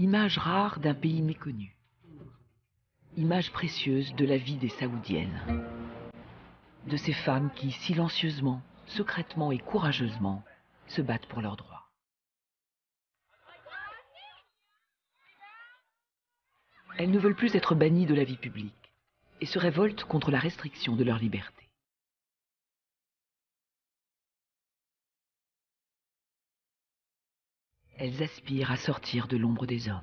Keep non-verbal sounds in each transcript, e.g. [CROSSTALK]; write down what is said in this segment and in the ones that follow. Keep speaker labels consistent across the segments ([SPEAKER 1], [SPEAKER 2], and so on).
[SPEAKER 1] Image rare d'un pays méconnu. Image précieuse de la vie des Saoudiennes. De ces femmes qui, silencieusement, secrètement et courageusement, se battent pour leurs droits. Elles ne veulent plus être bannies de la vie publique et se révoltent contre la restriction de leur liberté. Elles aspirent à sortir de l'ombre des hommes.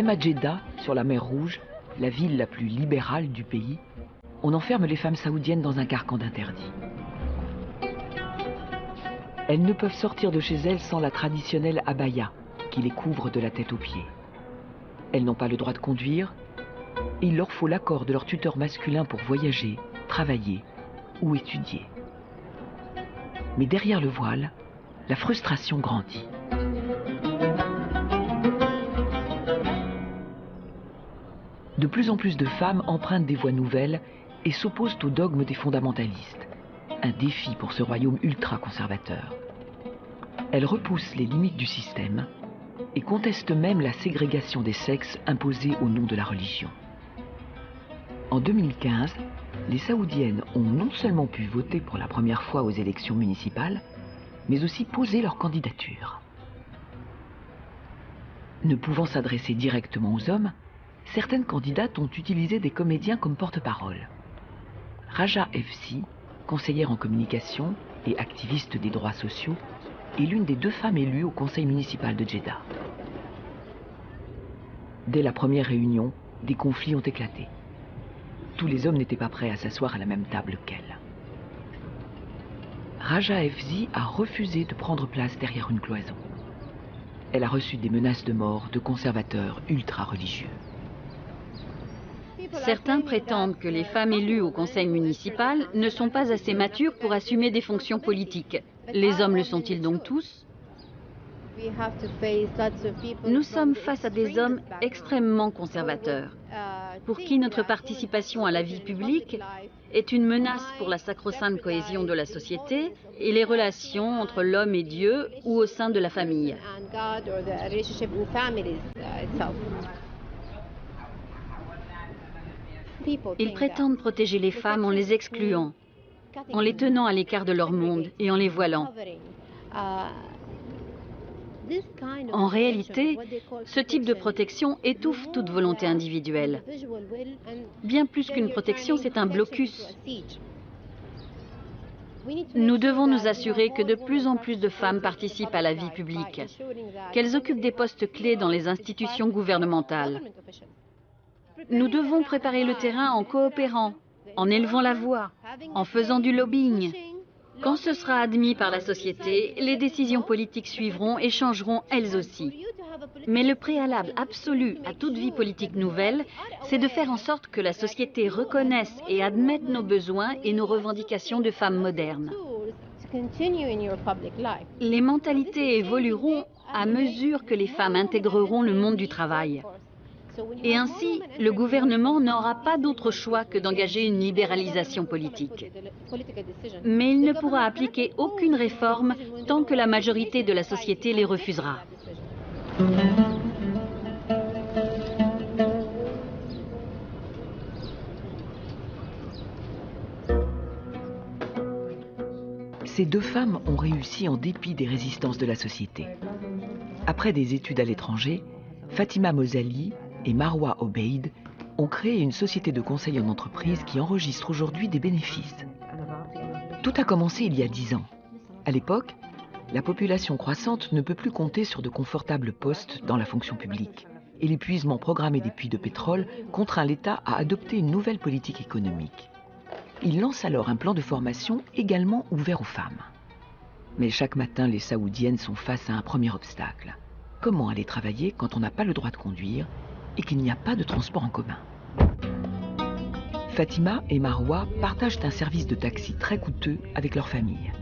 [SPEAKER 1] Même à Jeddah, sur la mer Rouge, la ville la plus libérale du pays, on enferme les femmes saoudiennes dans un carcan d'interdit. Elles ne peuvent sortir de chez elles sans la traditionnelle abaya, qui les couvre de la tête aux pieds. Elles n'ont pas le droit de conduire, et il leur faut l'accord de leur tuteur masculin pour voyager, travailler ou étudier. Mais derrière le voile, la frustration grandit. De plus en plus de femmes empruntent des voies nouvelles et s'opposent au dogme des fondamentalistes, un défi pour ce royaume ultra-conservateur. Elles repoussent les limites du système et contestent même la ségrégation des sexes imposée au nom de la religion. En 2015, les Saoudiennes ont non seulement pu voter pour la première fois aux élections municipales, mais aussi poser leur candidature. Ne pouvant s'adresser directement aux hommes, certaines candidates ont utilisé des comédiens comme porte-parole. Raja Efsi, conseillère en communication et activiste des droits sociaux, est l'une des deux femmes élues au conseil municipal de Jeddah. Dès la première réunion, des conflits ont éclaté. Tous les hommes n'étaient pas prêts à s'asseoir à la même table qu'elle. Raja Efzi a refusé de prendre place derrière une cloison. Elle a reçu des menaces de mort de conservateurs ultra-religieux.
[SPEAKER 2] Certains prétendent que les femmes élues au conseil municipal ne sont pas assez matures pour assumer des fonctions politiques. Les hommes le sont-ils donc tous? Nous sommes face à des hommes extrêmement conservateurs, pour qui notre participation à la vie publique est une menace pour la sacro-sainte cohésion de la société et les relations entre l'homme et Dieu ou au sein de la famille. Ils prétendent protéger les femmes en les excluant, en les tenant à l'écart de leur monde et en les voilant. En réalité, ce type de protection étouffe toute volonté individuelle. Bien plus qu'une protection, c'est un blocus. Nous devons nous assurer que de plus en plus de femmes participent à la vie publique, qu'elles occupent des postes clés dans les institutions gouvernementales. Nous devons préparer le terrain en coopérant, en élevant la voix, en faisant du lobbying. Quand ce sera admis par la société, les décisions politiques suivront et changeront elles aussi. Mais le préalable absolu à toute vie politique nouvelle, c'est de faire en sorte que la société reconnaisse et admette nos besoins et nos revendications de femmes modernes. Les mentalités évolueront à mesure que les femmes intégreront le monde du travail. Et ainsi, le gouvernement n'aura pas d'autre choix que d'engager une libéralisation politique. Mais il ne pourra appliquer aucune réforme tant que la majorité de la société les refusera.
[SPEAKER 1] Ces deux femmes ont réussi en dépit des résistances de la société. Après des études à l'étranger, Fatima Mozali et Marwa Obeid ont créé une société de conseil en entreprise qui enregistre aujourd'hui des bénéfices. Tout a commencé il y a dix ans. À l'époque, la population croissante ne peut plus compter sur de confortables postes dans la fonction publique. et l'épuisement programmé des puits de pétrole contraint l'État à adopter une nouvelle politique économique. Il lance alors un plan de formation également ouvert aux femmes. Mais chaque matin, les Saoudiennes sont face à un premier obstacle. Comment aller travailler quand on n'a pas le droit de conduire et qu'il n'y a pas de transport en commun Fatima et Marwa partagent un service de taxi très coûteux avec leur famille.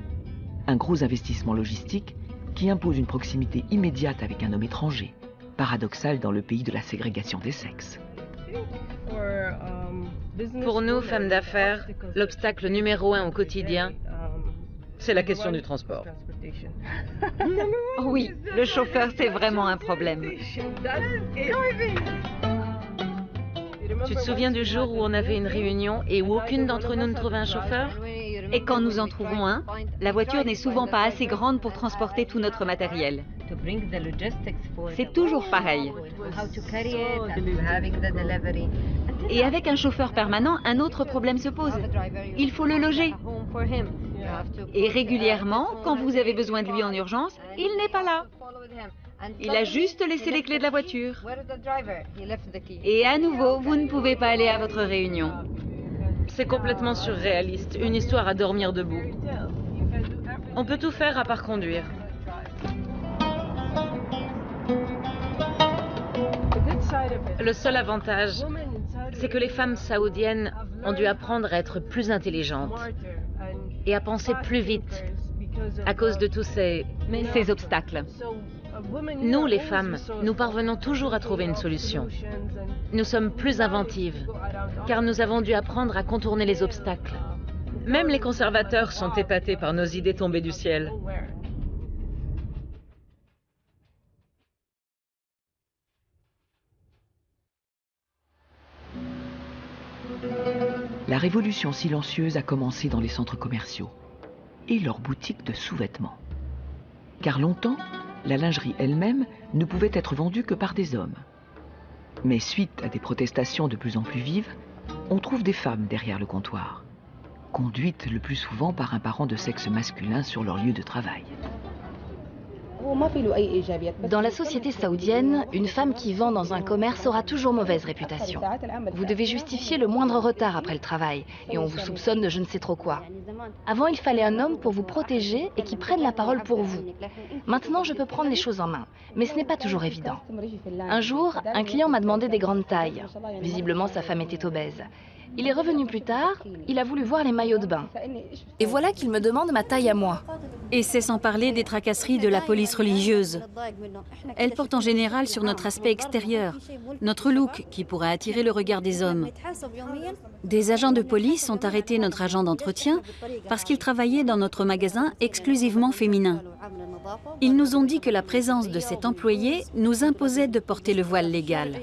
[SPEAKER 1] Un gros investissement logistique qui impose une proximité immédiate avec un homme étranger, paradoxal dans le pays de la ségrégation des sexes.
[SPEAKER 3] Pour nous, femmes d'affaires, l'obstacle numéro un au quotidien, c'est la question du transport.
[SPEAKER 4] Oui, le chauffeur, c'est vraiment un problème.
[SPEAKER 3] Tu te souviens du jour où on avait une réunion et où aucune d'entre nous ne trouvait un chauffeur?
[SPEAKER 4] Et quand nous en trouvons un, la voiture n'est souvent pas assez grande pour transporter tout notre matériel. C'est toujours pareil. Et avec un chauffeur permanent, un autre problème se pose. Il faut le loger. Et régulièrement, quand vous avez besoin de lui en urgence, il n'est pas là. Il a juste laissé les clés de la voiture. Et à nouveau, vous ne pouvez pas aller à votre réunion.
[SPEAKER 3] C'est complètement surréaliste, une histoire à dormir debout. On peut tout faire à part conduire. Le seul avantage, c'est que les femmes saoudiennes ont dû apprendre à être plus intelligentes et à penser plus vite à cause de tous ces,
[SPEAKER 4] obstacles.
[SPEAKER 3] Nous, les femmes, nous parvenons toujours à trouver une solution. Nous sommes plus inventives, car nous avons dû apprendre à contourner les obstacles. Même les conservateurs sont épatés par nos idées tombées du ciel.
[SPEAKER 1] La révolution silencieuse a commencé dans les centres commerciaux et leurs boutiques de sous-vêtements. Car longtemps, la lingerie elle-même ne pouvait être vendue que par des hommes. Mais suite à des protestations de plus en plus vives, on trouve des femmes derrière le comptoir, conduites le plus souvent par un parent de sexe masculin sur leur lieu de travail.
[SPEAKER 5] Dans la société saoudienne, une femme qui vend dans un commerce aura toujours mauvaise réputation. Vous devez justifier le moindre retard après le travail et on vous soupçonne de je ne sais trop quoi. Avant, il fallait un homme pour vous protéger et qui prenne la parole pour vous. Maintenant, je peux prendre les choses en main, mais ce n'est pas toujours évident. Un jour, un client m'a demandé des grandes tailles. Visiblement, sa femme était obèse. Il est revenu plus tard, il a voulu voir les maillots de bain. Et voilà qu'il me demande ma taille à moi.
[SPEAKER 2] Et c'est sans parler des tracasseries de la police religieuse. Elle porte en général sur notre aspect extérieur, notre look qui pourrait attirer le regard des hommes. Des agents de police ont arrêté notre agent d'entretien parce qu'il travaillait dans notre magasin exclusivement féminin. Ils nous ont dit que la présence de cet employé nous imposait de porter le voile légal.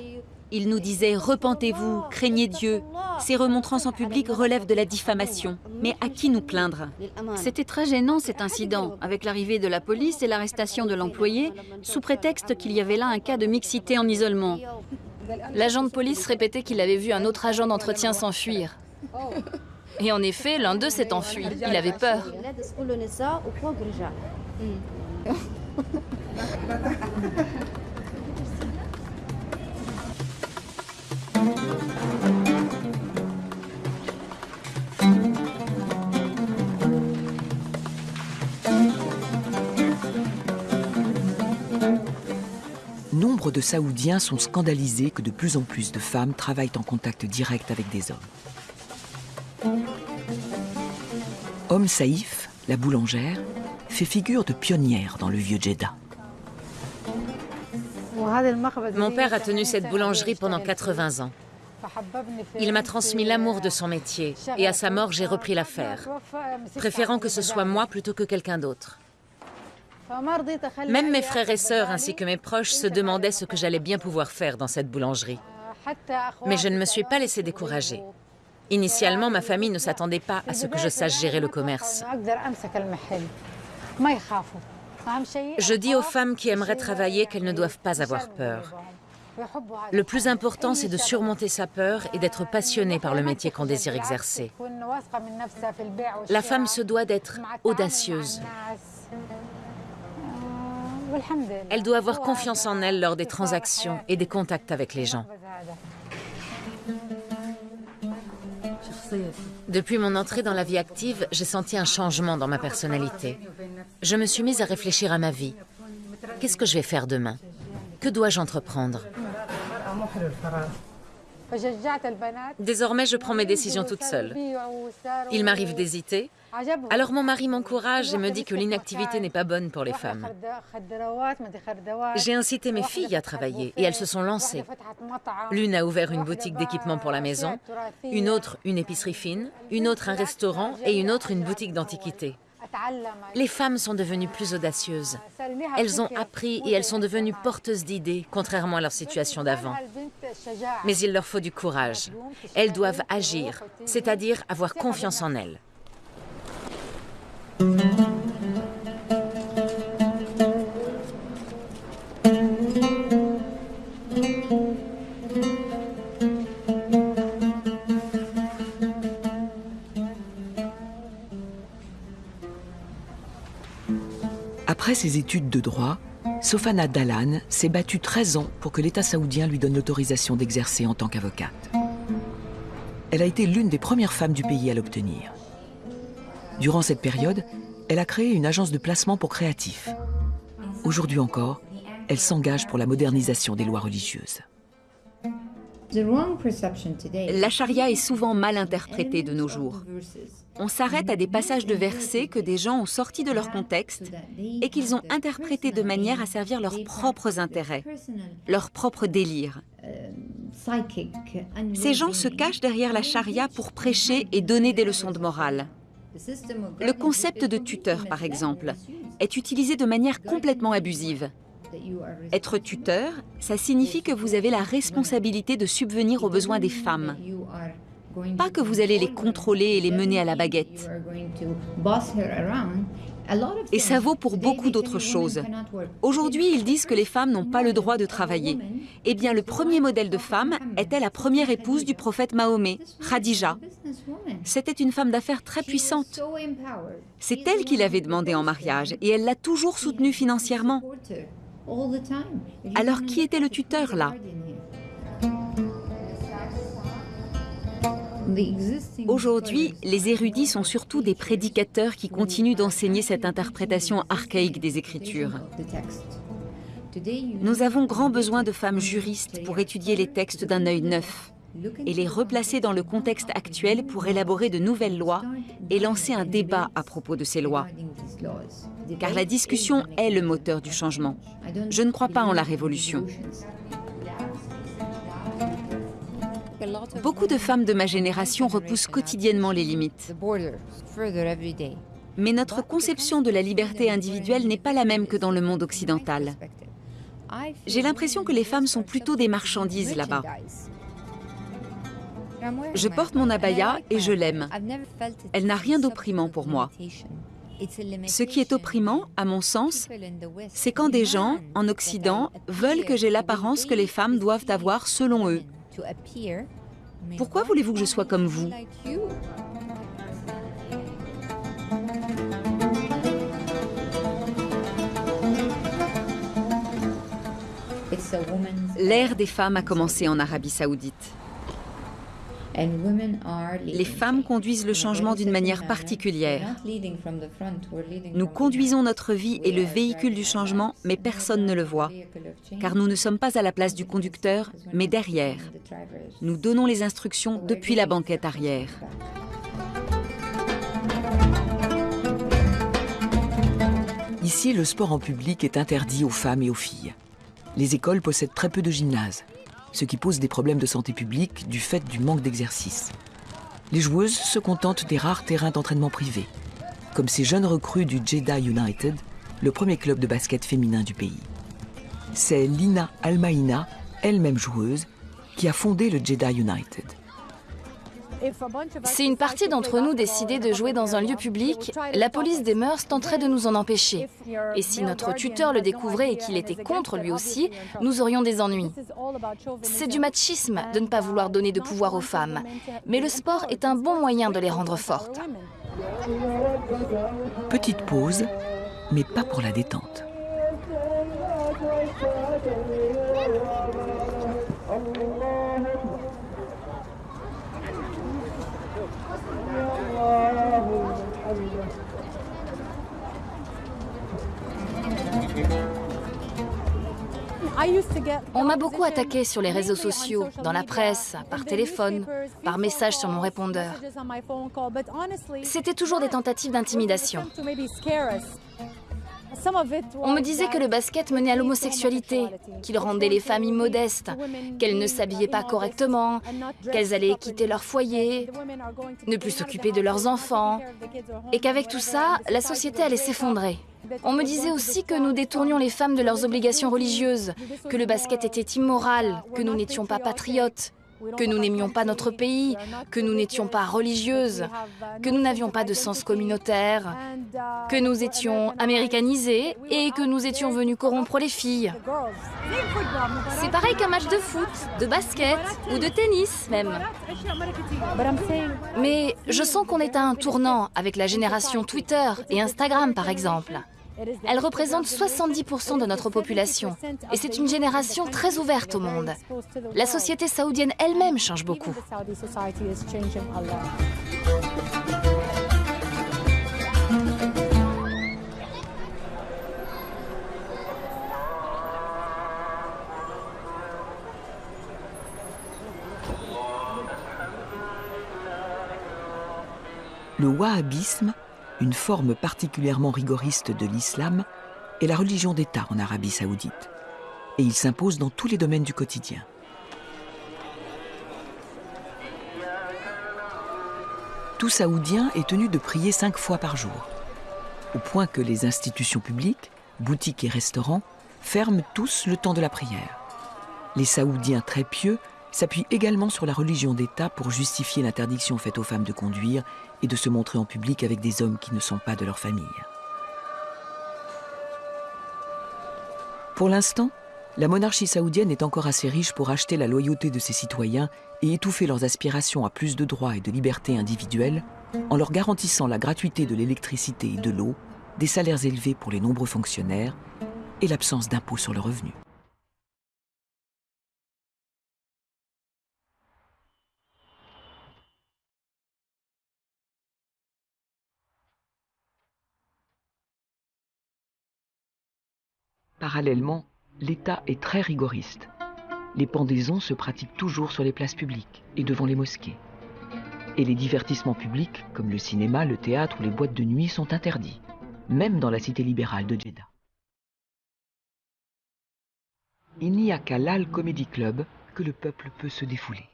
[SPEAKER 2] Ils nous disaient « Repentez-vous, craignez Dieu ». Ces remontrances en public relèvent de la diffamation. Mais à qui nous plaindre? C'était très gênant cet incident, avec l'arrivée de la police et l'arrestation de l'employé, sous prétexte qu'il y avait là un cas de mixité en isolement.
[SPEAKER 5] L'agent de police répétait qu'il avait vu un autre agent d'entretien s'enfuir. Et en effet, l'un d'eux s'est enfui. Il avait peur.
[SPEAKER 1] Nombre de Saoudiens sont scandalisés que de plus en plus de femmes travaillent en contact direct avec des hommes. Homme Saïf, la boulangère, fait figure de pionnière dans le vieux Jeddah.
[SPEAKER 3] Mon père a tenu cette boulangerie pendant 80 ans. Il m'a transmis l'amour de son métier et à sa mort, j'ai repris l'affaire, préférant que ce soit moi plutôt que quelqu'un d'autre. Même mes frères et sœurs ainsi que mes proches se demandaient ce que j'allais bien pouvoir faire dans cette boulangerie. Mais je ne me suis pas laissé décourager. Initialement, ma famille ne s'attendait pas à ce que je sache gérer le commerce. Je dis aux femmes qui aimeraient travailler qu'elles ne doivent pas avoir peur. Le plus important, c'est de surmonter sa peur et d'être passionnée par le métier qu'on désire exercer. La femme se doit d'être audacieuse. Elle doit avoir confiance en elle lors des transactions et des contacts avec les gens. Depuis mon entrée dans la vie active, j'ai senti un changement dans ma personnalité. Je me suis mise à réfléchir à ma vie. Qu'est-ce que je vais faire demain? Que dois-je entreprendre? Désormais, je prends mes décisions toute seule. Il m'arrive d'hésiter. Alors mon mari m'encourage et me dit que l'inactivité n'est pas bonne pour les femmes. J'ai incité mes filles à travailler et elles se sont lancées. L'une a ouvert une boutique d'équipement pour la maison, une autre une épicerie fine, une autre un restaurant et une autre une boutique d'antiquités. Les femmes sont devenues plus audacieuses. Elles ont appris et elles sont devenues porteuses d'idées, contrairement à leur situation d'avant. Mais il leur faut du courage. Elles doivent agir, c'est-à-dire avoir confiance en elles.
[SPEAKER 1] Après ses études de droit, Sofana Dalan s'est battue 13 ans pour que l'État saoudien lui donne l'autorisation d'exercer en tant qu'avocate. Elle a été l'une des premières femmes du pays à l'obtenir. Durant cette période, elle a créé une agence de placement pour créatifs. Aujourd'hui encore, elle s'engage pour la modernisation des lois religieuses.
[SPEAKER 6] La charia est souvent mal interprétée de nos jours. On s'arrête à des passages de versets que des gens ont sortis de leur contexte et qu'ils ont interprétés de manière à servir leurs propres intérêts, leurs propres délires. Ces gens se cachent derrière la charia pour prêcher et donner des leçons de morale. Le concept de tuteur, par exemple, est utilisé de manière complètement abusive. Être tuteur, ça signifie que vous avez la responsabilité de subvenir aux besoins des femmes. Pas que vous allez les contrôler et les mener à la baguette. Et ça vaut pour beaucoup d'autres choses. Aujourd'hui, ils disent que les femmes n'ont pas le droit de travailler. Eh bien, le premier modèle de femme était la première épouse du prophète Mahomet, Khadija. C'était une femme d'affaires très puissante. C'est elle qui l'avait demandé en mariage et elle l'a toujours soutenue financièrement. Alors qui était le tuteur là? Aujourd'hui, les érudits sont surtout des prédicateurs qui continuent d'enseigner cette interprétation archaïque des Écritures. Nous avons grand besoin de femmes juristes pour étudier les textes d'un œil neuf et les replacer dans le contexte actuel pour élaborer de nouvelles lois et lancer un débat à propos de ces lois. Car la discussion est le moteur du changement. Je ne crois pas en la révolution. Beaucoup de femmes de ma génération repoussent quotidiennement les limites. Mais notre conception de la liberté individuelle n'est pas la même que dans le monde occidental. J'ai l'impression que les femmes sont plutôt des marchandises là-bas. Je porte mon abaya et je l'aime. Elle n'a rien d'opprimant pour moi. Ce qui est opprimant, à mon sens, c'est quand des gens, en Occident, veulent que j'ai l'apparence que les femmes doivent avoir selon eux. Pourquoi voulez-vous que je sois comme vous? L'ère des femmes a commencé en Arabie saoudite. Les femmes conduisent le changement d'une manière particulière. Nous conduisons notre vie et le véhicule du changement, mais personne ne le voit, car nous ne sommes pas à la place du conducteur, mais derrière. Nous donnons les instructions depuis la banquette arrière.
[SPEAKER 1] Ici, le sport en public est interdit aux femmes et aux filles. Les écoles possèdent très peu de gymnases ce qui pose des problèmes de santé publique du fait du manque d'exercice. Les joueuses se contentent des rares terrains d'entraînement privés, comme ces jeunes recrues du Jeddah United, le premier club de basket féminin du pays. C'est Lina Almaina, elle-même joueuse, qui a fondé le Jeddah United.
[SPEAKER 5] Si une partie d'entre nous décidait de jouer dans un lieu public, la police des mœurs tenterait de nous en empêcher. Et si notre tuteur le découvrait et qu'il était contre lui aussi, nous aurions des ennuis. C'est du machisme de ne pas vouloir donner de pouvoir aux femmes. Mais le sport est un bon moyen de les rendre fortes.
[SPEAKER 1] Petite pause, mais pas pour la détente. [LAUGHS]
[SPEAKER 5] On m'a beaucoup attaqué sur les réseaux sociaux, dans la presse, par téléphone, par message sur mon répondeur. C'était toujours des tentatives d'intimidation. On me disait que le basket menait à l'homosexualité, qu'il rendait les familles modestes, qu'elles ne s'habillaient pas correctement, qu'elles allaient quitter leur foyer, ne plus s'occuper de leurs enfants, et qu'avec tout ça, la société allait s'effondrer. On me disait aussi que nous détournions les femmes de leurs obligations religieuses, que le basket était immoral, que nous n'étions pas patriotes, que nous n'aimions pas notre pays, que nous n'étions pas religieuses, que nous n'avions pas de sens communautaire, que nous étions américanisés et que nous étions venus corrompre les filles. C'est pareil qu'un match de foot, de basket ou de tennis même. Mais je sens qu'on est à un tournant avec la génération Twitter et Instagram par exemple. Elle représente 70% de notre population et c'est une génération très ouverte au monde. La société saoudienne elle-même change beaucoup.
[SPEAKER 1] Le wahhabisme une forme particulièrement rigoriste de l'islam, est la religion d'État en Arabie saoudite. Et il s'impose dans tous les domaines du quotidien. Tout Saoudien est tenu de prier cinq fois par jour, au point que les institutions publiques, boutiques et restaurants ferment tous le temps de la prière. Les Saoudiens très pieux s'appuie également sur la religion d'État pour justifier l'interdiction faite aux femmes de conduire et de se montrer en public avec des hommes qui ne sont pas de leur famille. Pour l'instant, la monarchie saoudienne est encore assez riche pour acheter la loyauté de ses citoyens et étouffer leurs aspirations à plus de droits et de libertés individuelles en leur garantissant la gratuité de l'électricité et de l'eau, des salaires élevés pour les nombreux fonctionnaires et l'absence d'impôts sur le revenu. Parallèlement, l'État est très rigoriste. Les pendaisons se pratiquent toujours sur les places publiques et devant les mosquées. Et les divertissements publics, comme le cinéma, le théâtre ou les boîtes de nuit, sont interdits, même dans la cité libérale de Jeddah. Il n'y a qu'à l'Al Comedy Club que le peuple peut se défouler.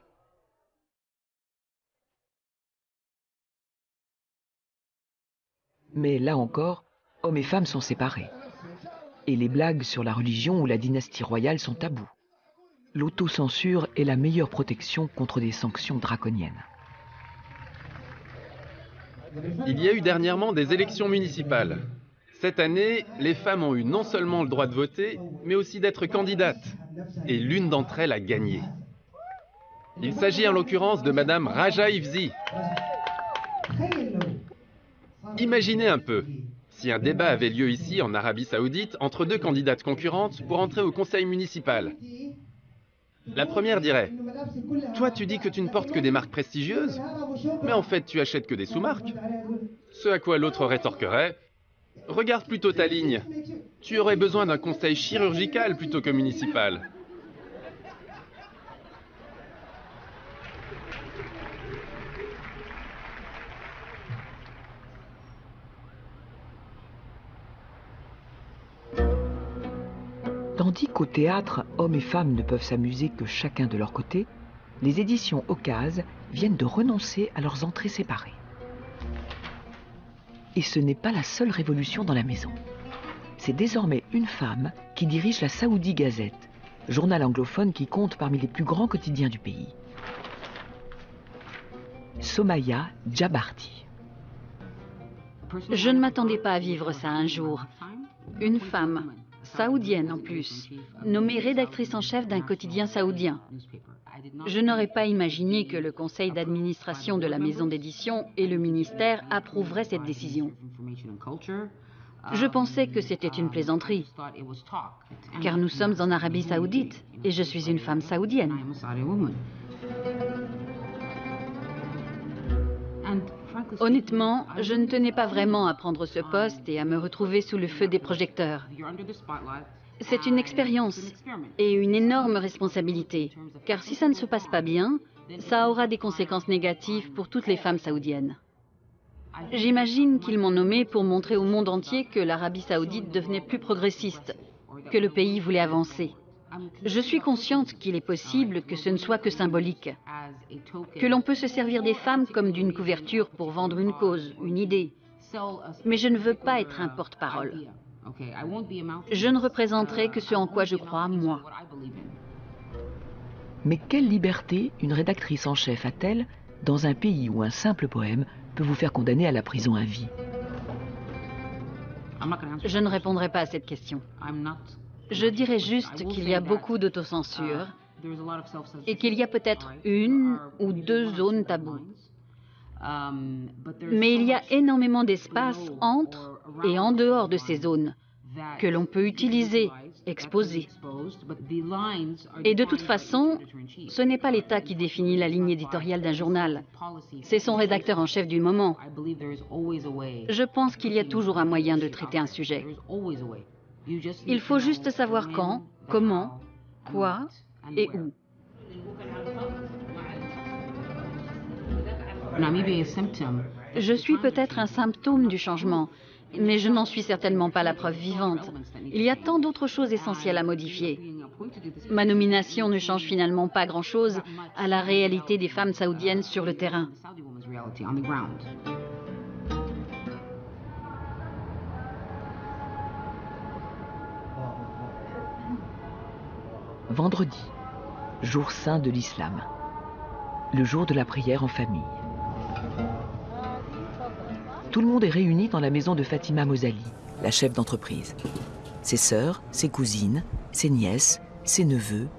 [SPEAKER 1] Mais là encore, hommes et femmes sont séparés et les blagues sur la religion ou la dynastie royale sont tabous. L'autocensure est la meilleure protection contre des sanctions draconiennes.
[SPEAKER 7] Il y a eu dernièrement des élections municipales. Cette année, les femmes ont eu non seulement le droit de voter, mais aussi d'être candidates. Et l'une d'entre elles a gagné. Il s'agit en l'occurrence de Madame Raja Ifzi. Imaginez un peu, si un débat avait lieu ici, en Arabie Saoudite, entre deux candidates concurrentes pour entrer au conseil municipal. La première dirait Toi, tu dis que tu ne portes que des marques prestigieuses, mais en fait, tu achètes que des sous-marques. Ce à quoi l'autre rétorquerait Regarde plutôt ta ligne. Tu aurais besoin d'un conseil chirurgical plutôt que municipal.
[SPEAKER 1] Tandis qu'au théâtre, hommes et femmes ne peuvent s'amuser que chacun de leur côté, les éditions Ocase viennent de renoncer à leurs entrées séparées. Et ce n'est pas la seule révolution dans la maison. C'est désormais une femme qui dirige la Saoudi Gazette, journal anglophone qui compte parmi les plus grands quotidiens du pays. Somaya Djabarti.
[SPEAKER 2] Je ne m'attendais pas à vivre ça un jour. Une femme saoudienne en plus, nommée rédactrice en chef d'un quotidien saoudien. Je n'aurais pas imaginé que le conseil d'administration de la maison d'édition et le ministère approuveraient cette décision. Je pensais que c'était une plaisanterie, car nous sommes en Arabie saoudite et je suis une femme saoudienne. Honnêtement, je ne tenais pas vraiment à prendre ce poste et à me retrouver sous le feu des projecteurs. C'est une expérience et une énorme responsabilité, car si ça ne se passe pas bien, ça aura des conséquences négatives pour toutes les femmes saoudiennes. J'imagine qu'ils m'ont nommé pour montrer au monde entier que l'Arabie saoudite devenait plus progressiste, que le pays voulait avancer. Je suis consciente qu'il est possible que ce ne soit que symbolique, que l'on peut se servir des femmes comme d'une couverture pour vendre une cause, une idée. Mais je ne veux pas être un porte-parole. Je ne représenterai que ce en quoi je crois, moi.
[SPEAKER 1] Mais quelle liberté une rédactrice en chef a-t-elle dans un pays où un simple poème peut vous faire condamner à la prison à vie?
[SPEAKER 2] Je ne répondrai pas à cette question. Je dirais juste qu'il y a beaucoup d'autocensure et qu'il y a peut-être une ou deux zones taboues. Mais il y a énormément d'espace entre et en dehors de ces zones que l'on peut utiliser, exposer. Et de toute façon, ce n'est pas l'État qui définit la ligne éditoriale d'un journal, c'est son rédacteur en chef du moment. Je pense qu'il y a toujours un moyen de traiter un sujet. Il faut juste savoir quand, comment, quoi et où. Je suis peut-être un symptôme du changement, mais je n'en suis certainement pas la preuve vivante. Il y a tant d'autres choses essentielles à modifier. Ma nomination ne change finalement pas grand-chose à la réalité des femmes saoudiennes sur le terrain.
[SPEAKER 1] Vendredi, jour saint de l'islam. Le jour de la prière en famille. Tout le monde est réuni dans la maison de Fatima Mozali, la chef d'entreprise. Ses sœurs, ses cousines, ses nièces, ses neveux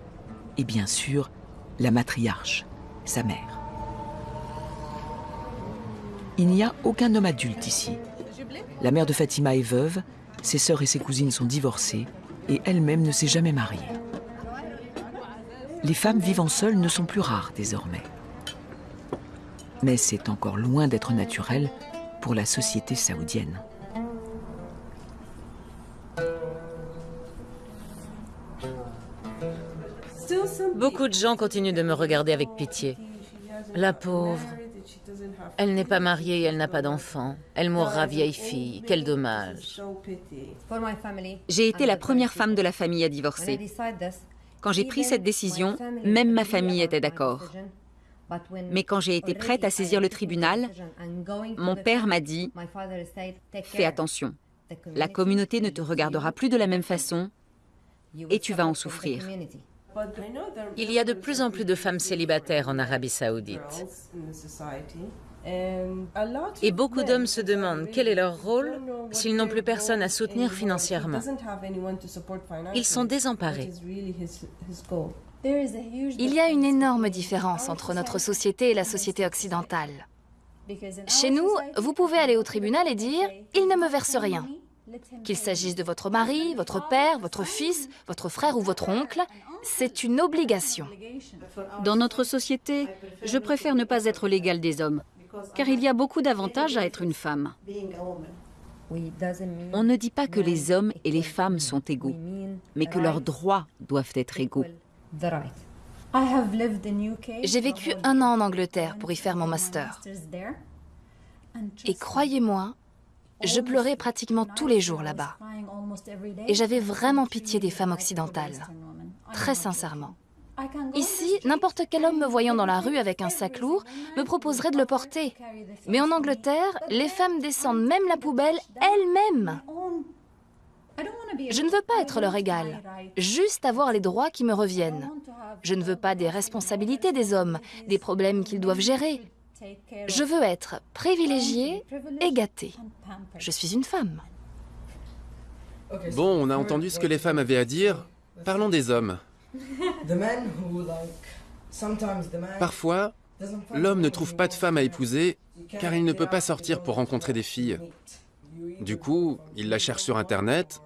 [SPEAKER 1] et bien sûr la matriarche, sa mère. Il n'y a aucun homme adulte ici. La mère de Fatima est veuve, ses sœurs et ses cousines sont divorcées et elle-même ne s'est jamais mariée les femmes vivant seules ne sont plus rares désormais. Mais c'est encore loin d'être naturel pour la société saoudienne.
[SPEAKER 3] Beaucoup de gens continuent de me regarder avec pitié. La pauvre. Elle n'est pas mariée, elle n'a pas d'enfant. Elle mourra vieille fille. Quel dommage.
[SPEAKER 4] J'ai été la première femme de la famille à divorcer. Quand j'ai pris cette décision, même ma famille était d'accord. Mais quand j'ai été prête à saisir le tribunal, mon père m'a dit « Fais attention, la communauté ne te regardera plus de la même façon et tu vas en souffrir. »
[SPEAKER 3] Il y a de plus en plus de femmes célibataires en Arabie saoudite. Et beaucoup d'hommes se demandent quel est leur rôle s'ils n'ont plus personne à soutenir financièrement. Ils sont désemparés.
[SPEAKER 5] Il y a une énorme différence entre notre société et la société occidentale. Chez nous, vous pouvez aller au tribunal et dire « il ne me verse rien ». Qu'il s'agisse de votre mari, votre père, votre fils, votre frère ou votre oncle, c'est une obligation.
[SPEAKER 2] Dans notre société, je préfère ne pas être l'égal des hommes car il y a beaucoup d'avantages à être une femme.
[SPEAKER 4] On ne dit pas que les hommes et les femmes sont égaux, mais que leurs droits doivent être égaux.
[SPEAKER 5] J'ai vécu un an en Angleterre pour y faire mon master. Et croyez-moi, je pleurais pratiquement tous les jours là-bas. Et j'avais vraiment pitié des femmes occidentales, très sincèrement. Ici, n'importe quel homme me voyant dans la rue avec un sac lourd me proposerait de le porter. Mais en Angleterre, les femmes descendent même la poubelle elles-mêmes. Je ne veux pas être leur égal, juste avoir les droits qui me reviennent. Je ne veux pas des responsabilités des hommes, des problèmes qu'ils doivent gérer. Je veux être privilégiée et gâtée. Je suis une femme.
[SPEAKER 7] Bon, on a entendu ce que les femmes avaient à dire. Parlons des hommes. Parfois, l'homme ne trouve pas de femme à épouser car il ne peut pas sortir pour rencontrer des filles. Du coup, il la cherche sur Internet,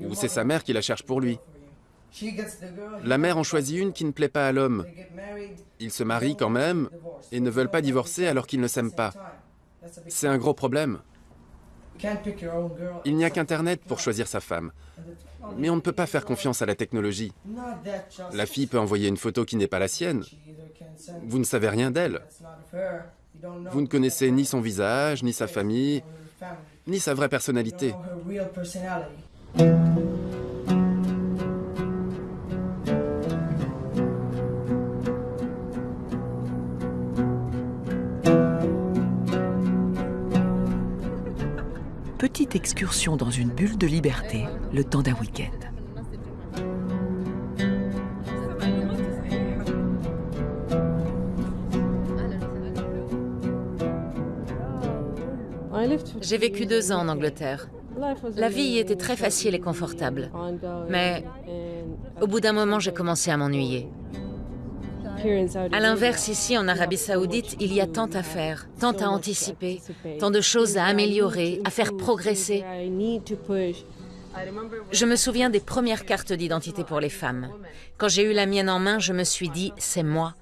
[SPEAKER 7] ou c'est sa mère qui la cherche pour lui. La mère en choisit une qui ne plaît pas à l'homme. Ils se marient quand même et ne veulent pas divorcer alors qu'ils ne s'aiment pas. C'est un gros problème. Il n'y a qu'Internet pour choisir sa femme. Mais on ne peut pas faire confiance à la technologie. La fille peut envoyer une photo qui n'est pas la sienne. Vous ne savez rien d'elle. Vous ne connaissez ni son visage, ni sa famille, ni sa vraie personnalité.
[SPEAKER 1] Petite excursion dans une bulle de liberté, le temps d'un week-end.
[SPEAKER 3] J'ai vécu deux ans en Angleterre. La vie y était très facile et confortable. Mais au bout d'un moment, j'ai commencé à m'ennuyer. À l'inverse, ici en Arabie Saoudite, il y a tant à faire, tant à anticiper, tant de choses à améliorer, à faire progresser. Je me souviens des premières cartes d'identité pour les femmes. Quand j'ai eu la mienne en main, je me suis dit, c'est moi.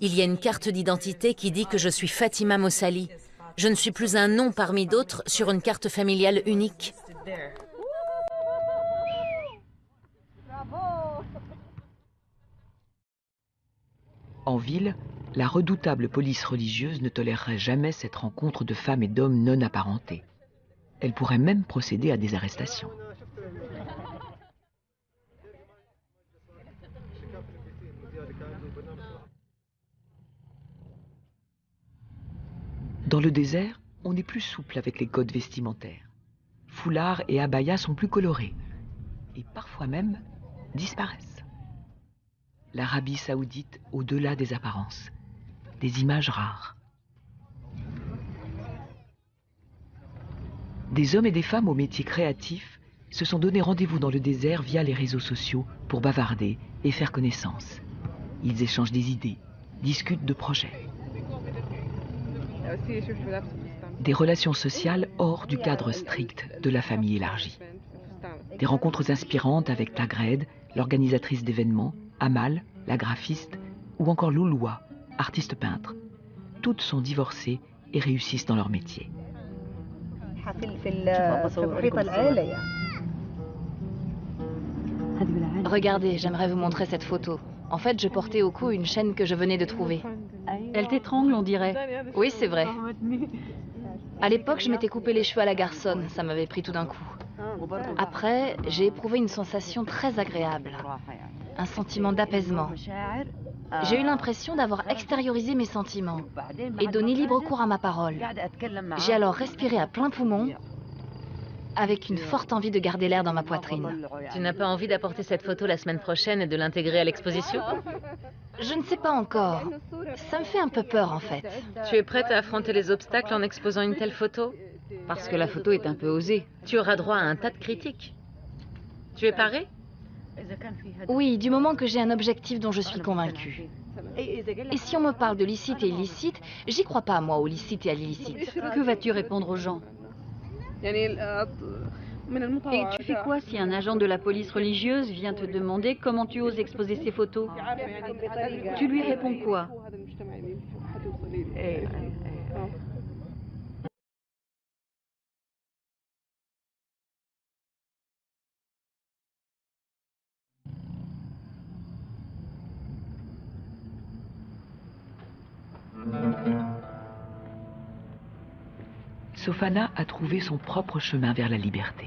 [SPEAKER 3] Il y a une carte d'identité qui dit que je suis Fatima Mossali. Je ne suis plus un nom parmi d'autres sur une carte familiale unique.
[SPEAKER 1] En ville, la redoutable police religieuse ne tolérerait jamais cette rencontre de femmes et d'hommes non apparentés. Elle pourrait même procéder à des arrestations. Dans le désert, on est plus souple avec les codes vestimentaires. Foulards et abayas sont plus colorés et parfois même disparaissent. L'Arabie saoudite au-delà des apparences, des images rares. Des hommes et des femmes aux métiers créatifs se sont donné rendez-vous dans le désert via les réseaux sociaux pour bavarder et faire connaissance. Ils échangent des idées, discutent de projets. Des relations sociales hors du cadre strict de la famille élargie. Des rencontres inspirantes avec Tagred, l'organisatrice d'événements, Amal, la graphiste, ou encore Louloua, artiste peintre. Toutes sont divorcées et réussissent dans leur métier.
[SPEAKER 5] Regardez, j'aimerais vous montrer cette photo. En fait, je portais au cou une chaîne que je venais de trouver.
[SPEAKER 2] Elle t'étrangle, on dirait.
[SPEAKER 5] Oui, c'est vrai. À l'époque, je m'étais coupé les cheveux à la garçonne, ça m'avait pris tout d'un coup. Après, j'ai éprouvé une sensation très agréable, un sentiment d'apaisement. J'ai eu l'impression d'avoir extériorisé mes sentiments et donné libre cours à ma parole. J'ai alors respiré à plein poumon avec une forte envie de garder l'air dans ma poitrine.
[SPEAKER 3] Tu n'as pas envie d'apporter cette photo la semaine prochaine et de l'intégrer à l'exposition?
[SPEAKER 5] Je ne sais pas encore. Ça me fait un peu peur en fait.
[SPEAKER 3] Tu es prête à affronter les obstacles en exposant une telle photo?
[SPEAKER 2] Parce que la photo est un peu osée.
[SPEAKER 3] Tu auras droit à un tas de critiques. Tu es parée?
[SPEAKER 5] Oui, du moment que j'ai un objectif dont je suis convaincue. Et si on me parle de licite et illicite, j'y crois pas moi au licite et à l'illicite.
[SPEAKER 2] Que vas-tu répondre aux gens Et tu fais quoi si un agent de la police religieuse vient te demander comment tu oses exposer ces photos? Tu lui réponds quoi?
[SPEAKER 1] Sofana a trouvé son propre chemin vers la liberté.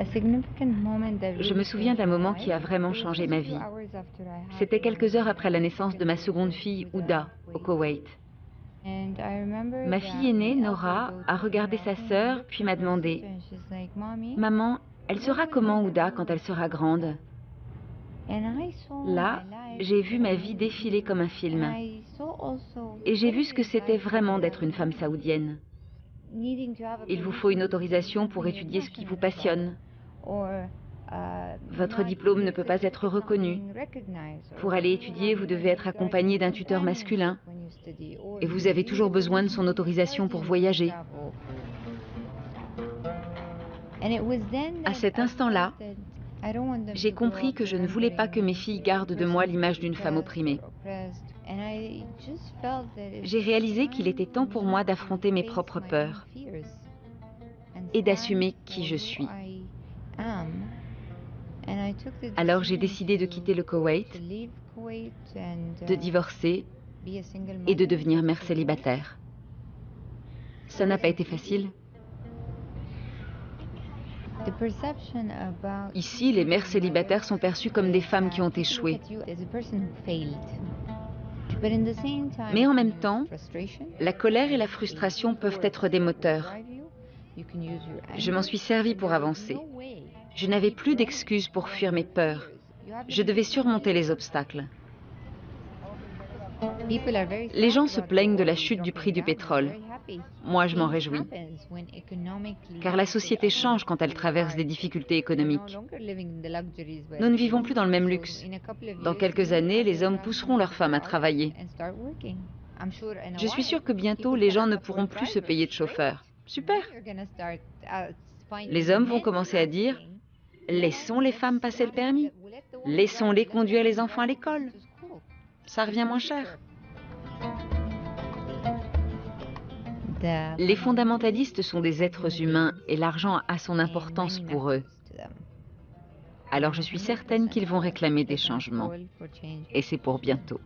[SPEAKER 2] Je me souviens d'un moment qui a vraiment changé ma vie. C'était quelques heures après la naissance de ma seconde fille, Ouda, au Koweït. Ma fille aînée, Nora, a regardé sa sœur, puis m'a demandé Maman, elle sera comment Ouda quand elle sera grande? Là, j'ai vu ma vie défiler comme un film. Et j'ai vu ce que c'était vraiment d'être une femme saoudienne. Il vous faut une autorisation pour étudier ce qui vous passionne.
[SPEAKER 4] Votre diplôme ne peut pas être reconnu. Pour aller étudier, vous devez être accompagné d'un tuteur masculin. Et vous avez toujours besoin de son autorisation pour voyager. À cet instant-là, j'ai compris que je ne voulais pas que mes filles gardent de moi l'image d'une femme opprimée. J'ai réalisé qu'il était temps pour moi d'affronter mes propres peurs et d'assumer qui je suis. Alors j'ai décidé de quitter le Koweït, de divorcer et de devenir mère célibataire. Ça n'a pas été facile. Ici, les mères célibataires sont perçues comme des femmes qui ont échoué. Mais en même temps, la colère et la frustration peuvent être des moteurs. Je m'en suis servi pour avancer. Je n'avais plus d'excuses pour fuir mes peurs. Je devais surmonter les obstacles. Les gens se plaignent de la chute du prix du pétrole. Moi, je m'en réjouis. Car la société change quand elle traverse des difficultés économiques. Nous ne vivons plus dans le même luxe. Dans quelques années, les hommes pousseront leurs femmes à travailler. Je suis sûre que bientôt, les gens ne pourront plus se payer de chauffeurs. Super Les hommes vont commencer à dire « Laissons les femmes passer le permis. Laissons-les conduire les enfants à l'école. Ça revient moins cher. » Les fondamentalistes sont des êtres humains et l'argent a son importance pour eux. Alors je suis certaine qu'ils vont réclamer des changements. Et c'est pour bientôt.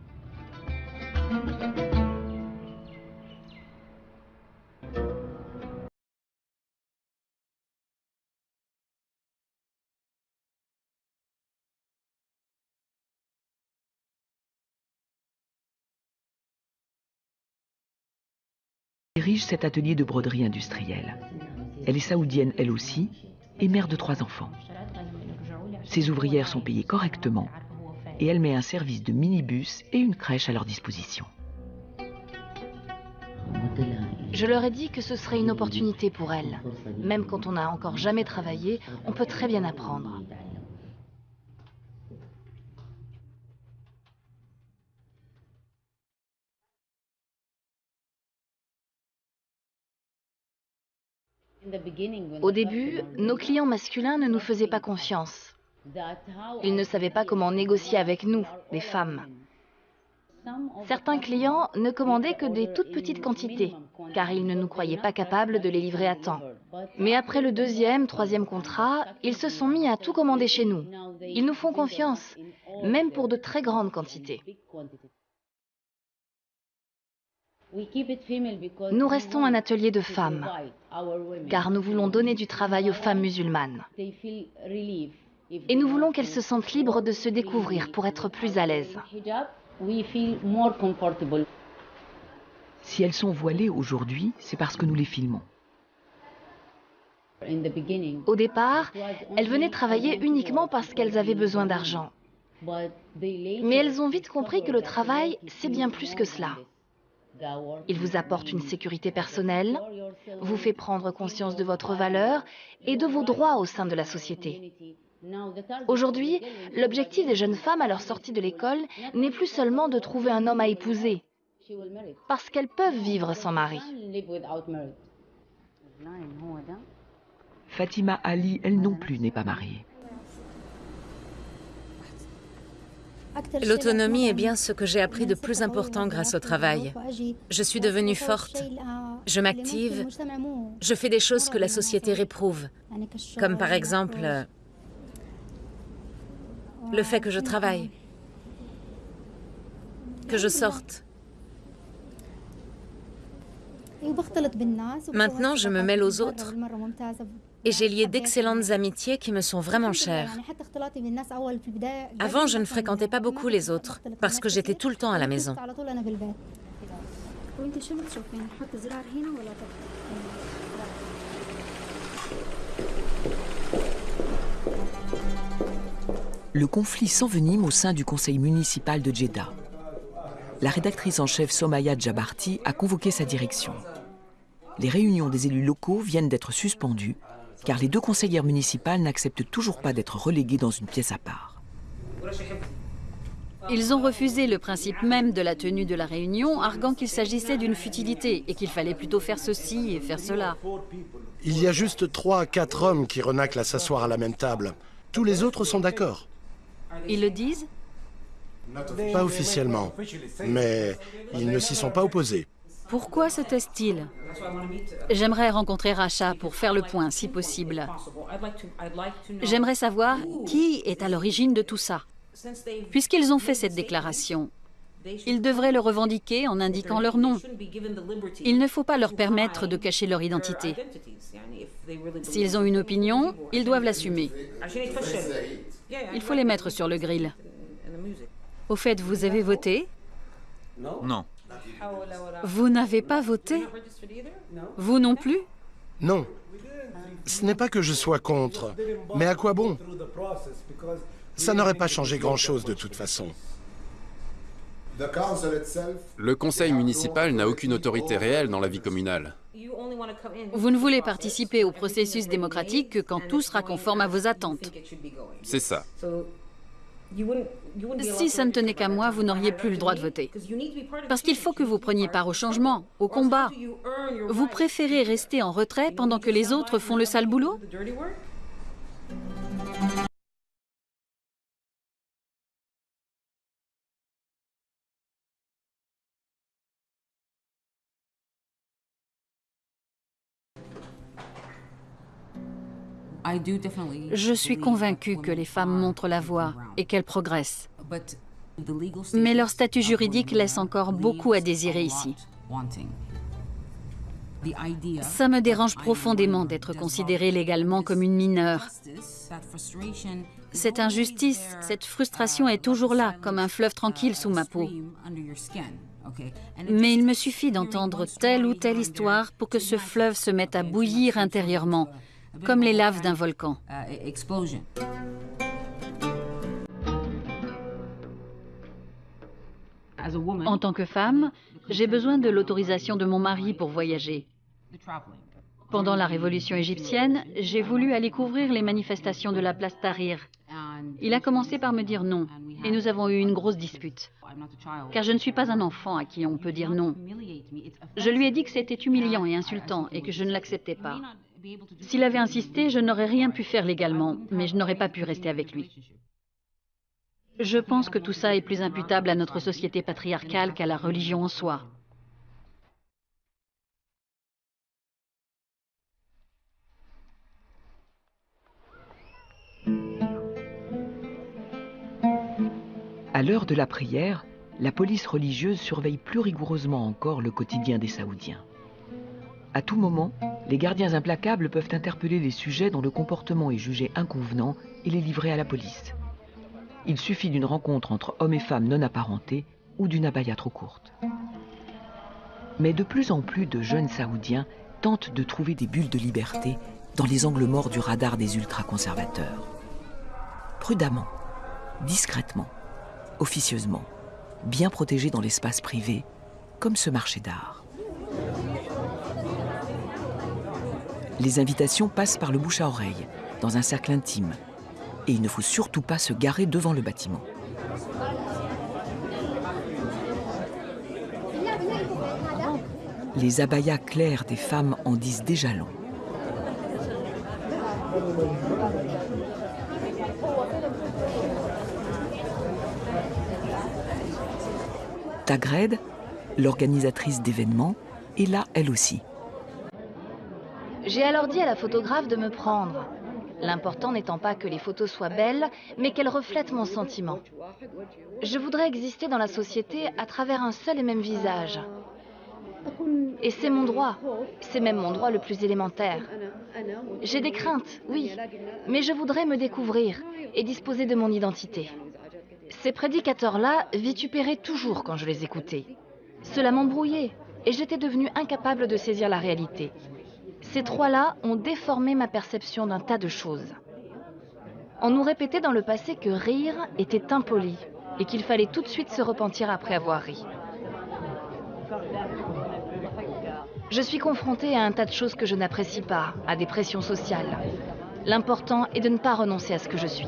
[SPEAKER 1] Dirige cet atelier de broderie industrielle. Elle est saoudienne elle aussi et mère de trois enfants. Ses ouvrières sont payées correctement et elle met un service de minibus et une crèche à leur disposition.
[SPEAKER 5] Je leur ai dit que ce serait une opportunité pour elles. Même quand on n'a encore jamais travaillé, on peut très bien apprendre. Au début, nos clients masculins ne nous faisaient pas confiance. Ils ne savaient pas comment négocier avec nous, les femmes. Certains clients ne commandaient que des toutes petites quantités, car ils ne nous croyaient pas capables de les livrer à temps. Mais après le deuxième, troisième contrat, ils se sont mis à tout commander chez nous. Ils nous font confiance, même pour de très grandes quantités. Nous restons un atelier de femmes, car nous voulons donner du travail aux femmes musulmanes. Et nous voulons qu'elles se sentent libres de se découvrir pour être plus à l'aise.
[SPEAKER 1] Si elles sont voilées aujourd'hui, c'est parce que nous les filmons.
[SPEAKER 5] Au départ, elles venaient travailler uniquement parce qu'elles avaient besoin d'argent. Mais elles ont vite compris que le travail, c'est bien plus que cela. Il vous apporte une sécurité personnelle, vous fait prendre conscience de votre valeur et de vos droits au sein de la société. Aujourd'hui, l'objectif des jeunes femmes à leur sortie de l'école n'est plus seulement de trouver un homme à épouser, parce qu'elles peuvent vivre sans mari.
[SPEAKER 1] Fatima Ali, elle non plus, n'est pas mariée.
[SPEAKER 3] L'autonomie est bien ce que j'ai appris de plus important grâce au travail. Je suis devenue forte. Je m'active. Je fais des choses que la société réprouve. Comme par exemple le fait que je travaille, que je sorte. Maintenant, je me mêle aux autres et j'ai lié d'excellentes amitiés qui me sont vraiment chères. Avant, je ne fréquentais pas beaucoup les autres parce que j'étais tout le temps à la maison.
[SPEAKER 1] Le conflit s'envenime au sein du conseil municipal de Jeddah. La rédactrice en chef Somaya Djabarti a convoqué sa direction. Les réunions des élus locaux viennent d'être suspendues car les deux conseillères municipales n'acceptent toujours pas d'être reléguées dans une pièce à part.
[SPEAKER 2] Ils ont refusé le principe même de la tenue de la réunion, arguant qu'il s'agissait d'une futilité et qu'il fallait plutôt faire ceci et faire cela.
[SPEAKER 8] Il y a juste trois à quatre hommes qui renaclent à s'asseoir à la même table. Tous les autres sont d'accord.
[SPEAKER 2] Ils le disent?
[SPEAKER 8] Pas officiellement, mais ils ne s'y sont pas opposés.
[SPEAKER 2] Pourquoi se taisent-ils J'aimerais rencontrer Racha pour faire le point, si possible. J'aimerais savoir qui est à l'origine de tout ça. Puisqu'ils ont fait cette déclaration, ils devraient le revendiquer en indiquant leur nom. Il ne faut pas leur permettre de cacher leur identité. S'ils ont une opinion, ils doivent l'assumer. Il faut les mettre sur le grill. Au fait, vous avez voté?
[SPEAKER 9] Non.
[SPEAKER 2] Vous n'avez pas voté? Vous non plus?
[SPEAKER 8] Non. Ce n'est pas que je sois contre, mais à quoi bon? Ça n'aurait pas changé grand-chose de toute façon.
[SPEAKER 7] Le conseil municipal n'a aucune autorité réelle dans la vie communale.
[SPEAKER 2] Vous ne voulez participer au processus démocratique que quand tout sera conforme à vos attentes.
[SPEAKER 7] C'est ça.
[SPEAKER 2] Si ça ne tenait qu'à moi, vous n'auriez plus le droit de voter. Parce qu'il faut que vous preniez part au changement, au combat. Vous préférez rester en retrait pendant que les autres font le sale boulot? Je suis convaincue que les femmes montrent la voie et qu'elles progressent. Mais leur statut juridique laisse encore beaucoup à désirer ici. Ça me dérange profondément d'être considérée légalement comme une mineure. Cette injustice, cette frustration est toujours là, comme un fleuve tranquille sous ma peau. Mais il me suffit d'entendre telle ou telle histoire pour que ce fleuve se mette à bouillir intérieurement, comme les laves d'un volcan. En tant que femme, j'ai besoin de l'autorisation de mon mari pour voyager. Pendant la révolution égyptienne, j'ai voulu aller couvrir les manifestations de la place Tahrir. Il a commencé par me dire non, et nous avons eu une grosse dispute. Car je ne suis pas un enfant à qui on peut dire non. Je lui ai dit que c'était humiliant et insultant et que je ne l'acceptais pas. S'il avait insisté, je n'aurais rien pu faire légalement, mais je n'aurais pas pu rester avec lui. Je pense que tout ça est plus imputable à notre société patriarcale qu'à la religion en soi.
[SPEAKER 1] À l'heure de la prière, la police religieuse surveille plus rigoureusement encore le quotidien des Saoudiens. À tout moment, les gardiens implacables peuvent interpeller les sujets dont le comportement est jugé inconvenant et les livrer à la police. Il suffit d'une rencontre entre hommes et femmes non apparentés ou d'une abaya trop courte. Mais de plus en plus de jeunes Saoudiens tentent de trouver des bulles de liberté dans les angles morts du radar des ultra-conservateurs. Prudemment, discrètement, officieusement, bien protégés dans l'espace privé, comme ce marché d'art. Les invitations passent par le bouche à oreille, dans un cercle intime, et il ne faut surtout pas se garer devant le bâtiment. Les abayas clairs des femmes en disent déjà long. Tagred, l'organisatrice d'événements, est là elle aussi.
[SPEAKER 5] J'ai alors dit à la photographe de me prendre. L'important n'étant pas que les photos soient belles, mais qu'elles reflètent mon sentiment. Je voudrais exister dans la société à travers un seul et même visage. Et c'est mon droit. C'est même mon droit le plus élémentaire. J'ai des craintes, oui, mais je voudrais me découvrir et disposer de mon identité. Ces prédicateurs-là vitupéraient toujours quand je les écoutais. Cela m'embrouillait et j'étais devenue incapable de saisir la réalité. Ces trois-là ont déformé ma perception d'un tas de choses. On nous répétait dans le passé que rire était impoli et qu'il fallait tout de suite se repentir après avoir ri. Je suis confrontée à un tas de choses que je n'apprécie pas, à des pressions sociales. L'important est de ne pas renoncer à ce que je suis.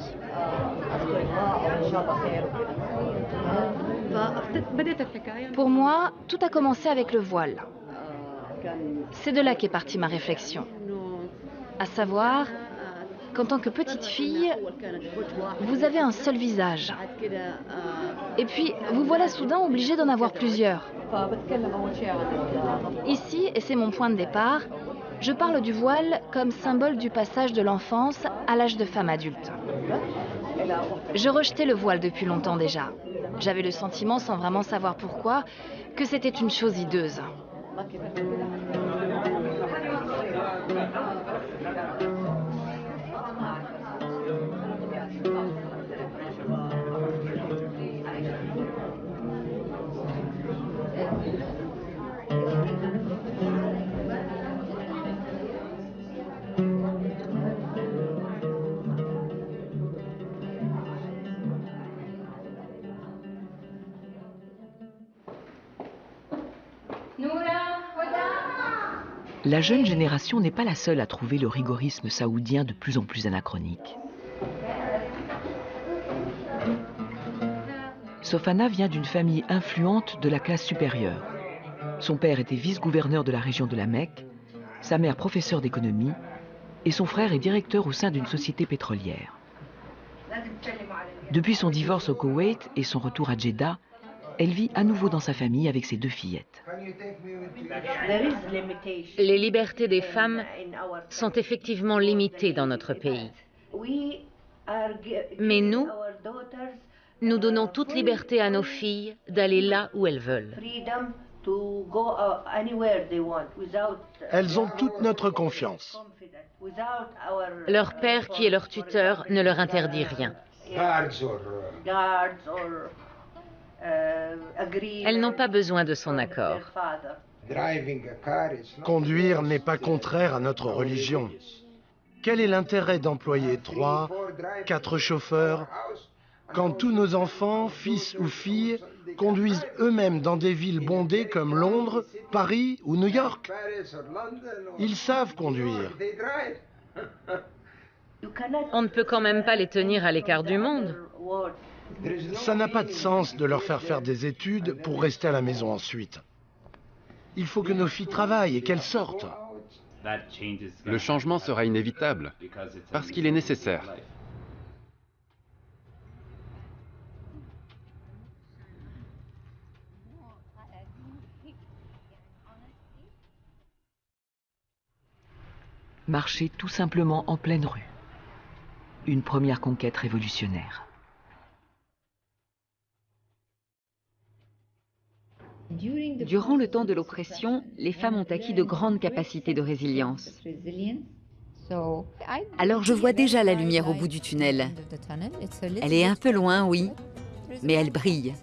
[SPEAKER 5] Pour moi, tout a commencé avec le voile. C'est de là qu'est partie ma réflexion. À savoir qu'en tant que petite fille, vous avez un seul visage. Et puis, vous voilà soudain obligé d'en avoir plusieurs. Ici, et c'est mon point de départ, je parle du voile comme symbole du passage de l'enfance à l'âge de femme adulte. Je rejetais le voile depuis longtemps déjà. J'avais le sentiment, sans vraiment savoir pourquoi, que c'était une chose hideuse. 負けた。
[SPEAKER 1] La jeune génération n'est pas la seule à trouver le rigorisme saoudien de plus en plus anachronique. Sofana vient d'une famille influente de la classe supérieure. Son père était vice-gouverneur de la région de la Mecque, sa mère professeure d'économie, et son frère est directeur au sein d'une société pétrolière. Depuis son divorce au Koweït et son retour à Jeddah, elle vit à nouveau dans sa famille avec ses deux fillettes.
[SPEAKER 3] Les libertés des femmes sont effectivement limitées dans notre pays. Mais nous, nous donnons toute liberté à nos filles d'aller là où elles veulent.
[SPEAKER 8] Elles ont toute notre confiance.
[SPEAKER 3] Leur père, qui est leur tuteur, ne leur interdit rien. Elles n'ont pas besoin de son accord.
[SPEAKER 8] Conduire n'est pas contraire à notre religion. Quel est l'intérêt d'employer trois, quatre chauffeurs quand tous nos enfants, fils ou filles, conduisent eux-mêmes dans des villes bondées comme Londres, Paris ou New York Ils savent conduire. [LAUGHS]
[SPEAKER 3] On ne peut quand même pas les tenir à l'écart du monde.
[SPEAKER 8] Ça n'a pas de sens de leur faire faire des études pour rester à la maison ensuite. Il faut que nos filles travaillent et qu'elles sortent.
[SPEAKER 7] Le changement sera inévitable, parce qu'il est nécessaire.
[SPEAKER 1] Marcher tout simplement en pleine rue. Une première conquête révolutionnaire.
[SPEAKER 4] Durant le temps de l'oppression, les femmes ont acquis de grandes capacités de résilience. Alors je vois déjà la lumière au bout du tunnel. Elle est un peu loin, oui, mais elle brille.